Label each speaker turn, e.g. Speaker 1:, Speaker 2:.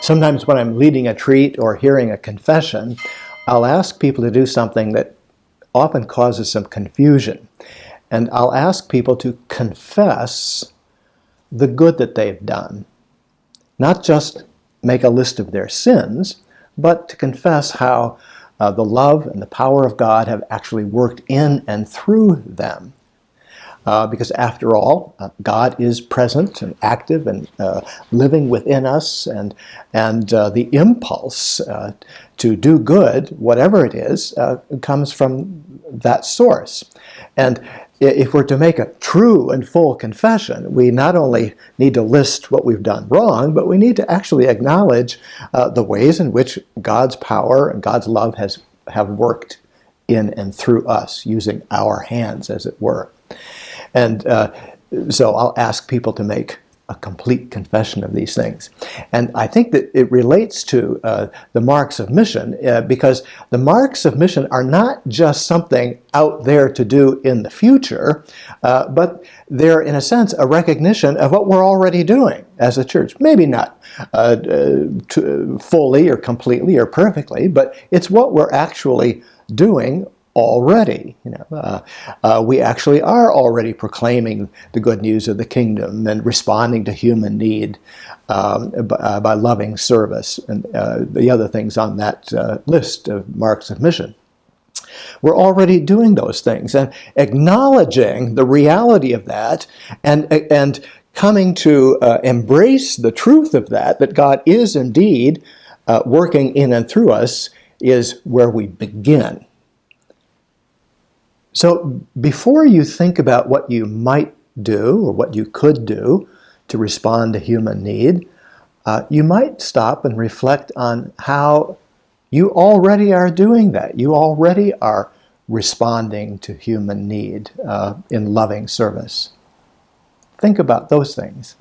Speaker 1: sometimes when I'm leading a treat or hearing a confession, I'll ask people to do something that often causes some confusion. And I'll ask people to confess the good that they've done. Not just make a list of their sins, but to confess how uh, the love and the power of God have actually worked in and through them. Uh, because after all, uh, God is present and active and uh, living within us, and, and uh, the impulse uh, to do good, whatever it is, comes from that source. And if we're to make a true and full confession, we not only need to list what we've done wrong, but we need to actually acknowledge uh, the ways in which God's power and God's love has have worked in and through us, using our hands, as it were. And uh, so I'll ask people to make a complete confession of these things. And I think that it relates to uh, the marks of mission uh, because the marks of mission are not just something out there to do in the future, uh, but they're in a sense a recognition of what we're already doing as a church. Maybe not uh, uh, fully or completely or perfectly, but it's what we're actually doing already. You know, uh, uh, we actually are already proclaiming the good news of the kingdom and responding to human need um, by, uh, by, loving service and uh, the other things on that uh, list of marks of mission. We're already doing those things and acknowledging the reality of that and, and coming to uh, embrace the truth of that, that God is indeed working in and through us, is where we begin. So before you think about what you might do or what you could do to respond to human need, uh, you might stop and reflect on how you already are doing that. You already are responding to human need uh, in loving service. Think about those things.